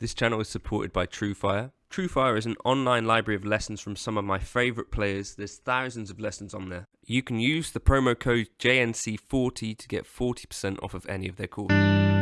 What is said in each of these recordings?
This channel is supported by TrueFire. TrueFire is an online library of lessons from some of my favourite players. There's thousands of lessons on there. You can use the promo code JNC40 to get 40% off of any of their courses.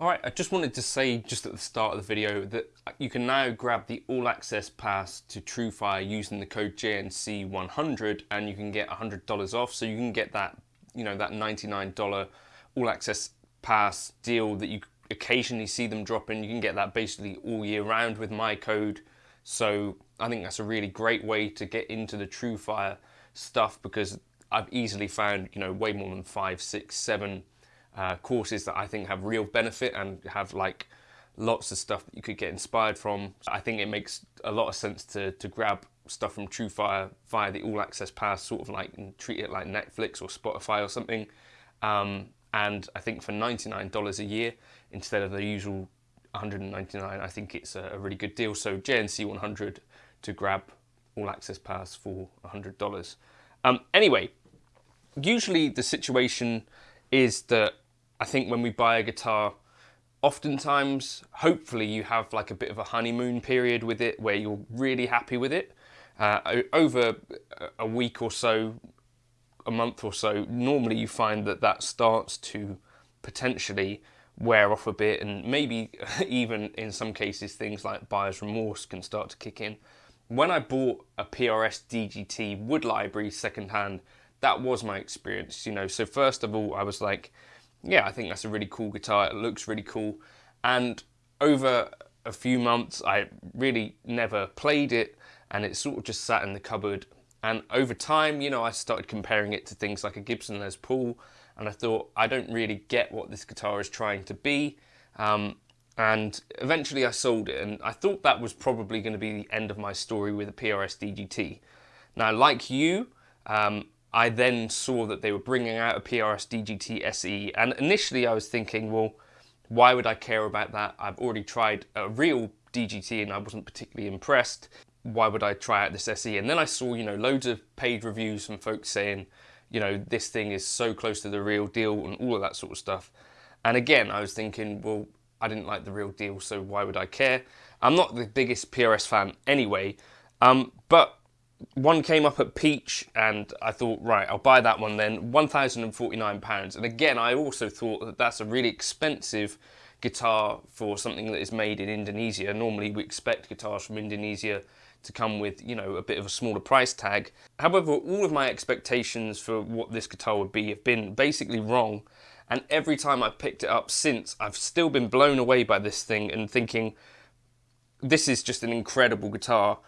Alright, I just wanted to say just at the start of the video that you can now grab the All Access Pass to TrueFire using the code JNC100 and you can get $100 off. So you can get that, you know, that $99 All Access Pass deal that you occasionally see them dropping. You can get that basically all year round with my code. So I think that's a really great way to get into the TrueFire stuff because I've easily found, you know, way more than five, six, seven uh, courses that I think have real benefit and have like lots of stuff that you could get inspired from. I think it makes a lot of sense to, to grab stuff from TrueFire via the All Access Pass, sort of like treat it like Netflix or Spotify or something. Um, and I think for $99 a year, instead of the usual 199 I think it's a, a really good deal. So JNC 100 to grab all access pass for $100. Um, anyway, usually the situation is that I think when we buy a guitar, oftentimes, hopefully, you have like a bit of a honeymoon period with it where you're really happy with it. Uh, over a week or so, a month or so, normally you find that that starts to potentially wear off a bit, and maybe even in some cases, things like buyer's remorse can start to kick in. When I bought a PRS DGT Wood Library secondhand, that was my experience, you know. So, first of all, I was like, yeah, I think that's a really cool guitar. It looks really cool. And over a few months, I really never played it, and it sort of just sat in the cupboard. And over time, you know, I started comparing it to things like a Gibson Les Paul, and I thought, I don't really get what this guitar is trying to be. Um, and eventually I sold it, and I thought that was probably going to be the end of my story with a PRS DGT. Now, like you, um, I then saw that they were bringing out a PRS DGT SE, and initially I was thinking, well, why would I care about that? I've already tried a real DGT and I wasn't particularly impressed. Why would I try out this SE? And then I saw, you know, loads of paid reviews from folks saying, you know, this thing is so close to the real deal and all of that sort of stuff. And again, I was thinking, well, I didn't like the real deal, so why would I care? I'm not the biggest PRS fan anyway, um, but one came up at Peach, and I thought, right, I'll buy that one then. £1,049. And again, I also thought that that's a really expensive guitar for something that is made in Indonesia. Normally, we expect guitars from Indonesia to come with, you know, a bit of a smaller price tag. However, all of my expectations for what this guitar would be have been basically wrong. And every time I've picked it up since, I've still been blown away by this thing and thinking, this is just an incredible guitar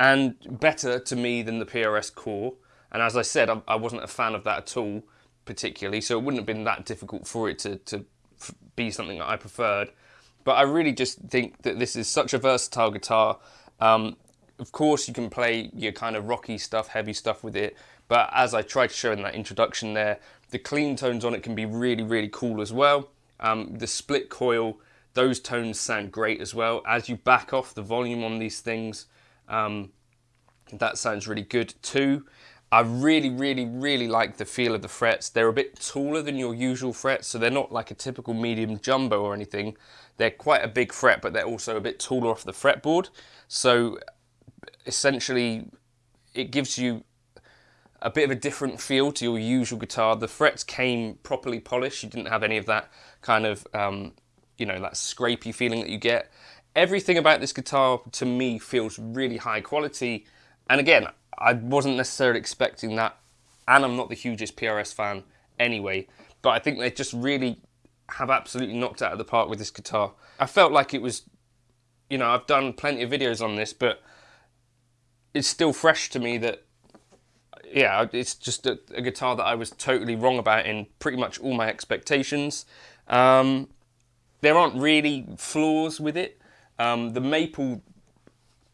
and better to me than the PRS Core. And as I said, I, I wasn't a fan of that at all, particularly, so it wouldn't have been that difficult for it to, to be something that I preferred. But I really just think that this is such a versatile guitar. Um, of course, you can play your kind of rocky stuff, heavy stuff with it, but as I tried to show in that introduction there, the clean tones on it can be really, really cool as well. Um, the split coil, those tones sound great as well. As you back off the volume on these things, um, that sounds really good too. I really, really, really like the feel of the frets. They're a bit taller than your usual frets, so they're not like a typical medium jumbo or anything. They're quite a big fret, but they're also a bit taller off the fretboard. So essentially, it gives you a bit of a different feel to your usual guitar. The frets came properly polished. You didn't have any of that kind of, um, you know, that scrapey feeling that you get everything about this guitar to me feels really high quality. And again, I wasn't necessarily expecting that. And I'm not the hugest PRS fan anyway. But I think they just really have absolutely knocked out of the park with this guitar. I felt like it was, you know, I've done plenty of videos on this, but it's still fresh to me that, yeah, it's just a, a guitar that I was totally wrong about in pretty much all my expectations. Um, there aren't really flaws with it. Um, the maple,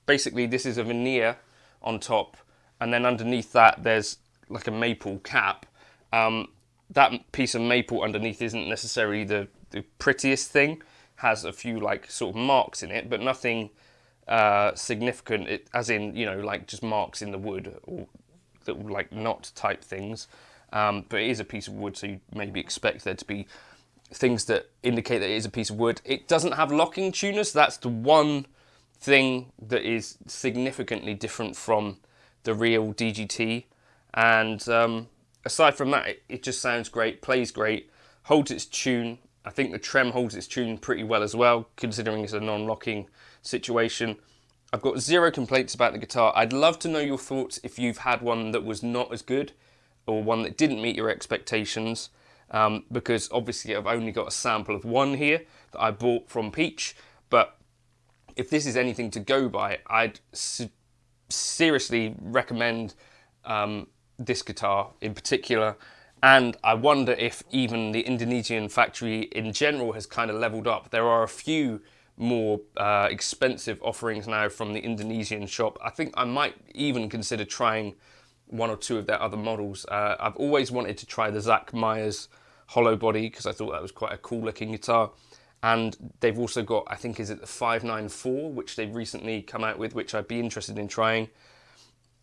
basically this is a veneer on top and then underneath that there's like a maple cap. Um, that piece of maple underneath isn't necessarily the, the prettiest thing, has a few like sort of marks in it, but nothing uh, significant, it, as in, you know, like just marks in the wood or that like knot type things. Um, but it is a piece of wood, so you maybe expect there to be things that indicate that it is a piece of wood. It doesn't have locking tuners. That's the one thing that is significantly different from the real DGT. And um, aside from that, it, it, just sounds great, plays great, holds its tune. I think the trem holds its tune pretty well as well, considering it's a non-locking situation. I've got zero complaints about the guitar. I'd love to know your thoughts if you've had one that was not as good or one that didn't meet your expectations um, because obviously I've only got a sample of one here that I bought from Peach. But if this is anything to go by, I'd seriously recommend um, this guitar in particular. And I wonder if even the Indonesian factory in general has kind of leveled up. There are a few more uh, expensive offerings now from the Indonesian shop. I think I might even consider trying one or two of their other models. Uh, I've always wanted to try the Zach Myers hollow body because I thought that was quite a cool looking guitar. and they've also got I think is it the 594 which they've recently come out with which I'd be interested in trying.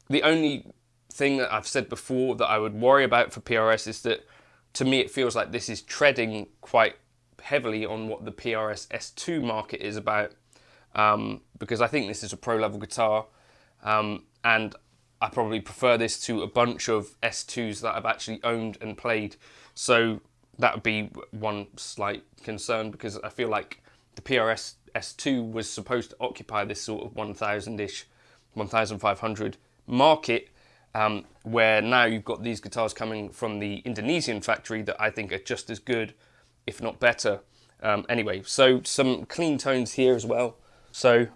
The only thing that I've said before that I would worry about for PRS is that to me it feels like this is treading quite heavily on what the PRS S2 market is about um, because I think this is a pro level guitar um, and I probably prefer this to a bunch of S2s that I've actually owned and played so that would be one slight concern because I feel like the PRS S2 was supposed to occupy this sort of 1000-ish, 1500 market um, where now you've got these guitars coming from the Indonesian factory that I think are just as good, if not better. Um, anyway, so some clean tones here as well. So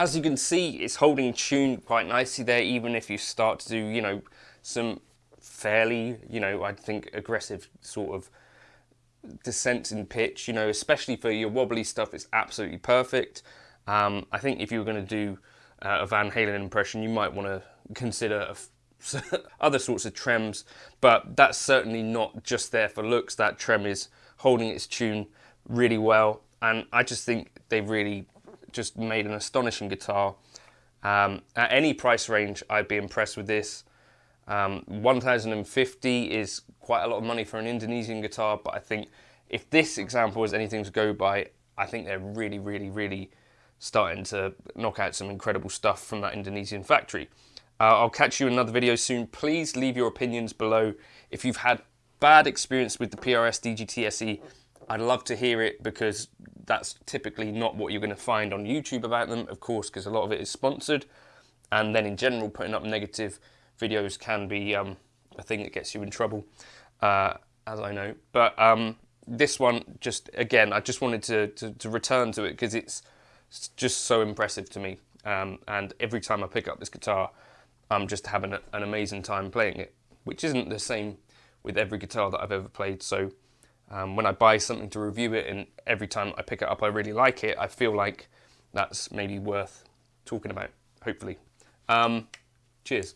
as you can see, it's holding tune quite nicely there, even if you start to do, you know, some fairly, you know, I think aggressive sort of descents in pitch, you know, especially for your wobbly stuff, it's absolutely perfect. Um, I think if you were going to do uh, a Van Halen impression, you might want to consider other sorts of trems, but that's certainly not just there for looks. That trem is holding its tune really well, and I just think they really just made an astonishing guitar. Um, at any price range, I'd be impressed with this. Um, 1050 is quite a lot of money for an Indonesian guitar, but I think if this example is anything to go by, I think they're really, really, really starting to knock out some incredible stuff from that Indonesian factory. Uh, I'll catch you in another video soon. Please leave your opinions below. If you've had bad experience with the PRS DGT SE, I'd love to hear it because that's typically not what you're going to find on YouTube about them, of course, because a lot of it is sponsored. And then in general, putting up negative videos can be um, a thing that gets you in trouble, uh, as I know. But um, this one, just again, I just wanted to, to, to return to it because it's just so impressive to me. Um, and every time I pick up this guitar, I'm just having an amazing time playing it, which isn't the same with every guitar that I've ever played. So um, when I buy something to review it and every time I pick it up I really like it, I feel like that's maybe worth talking about, hopefully. Um, cheers.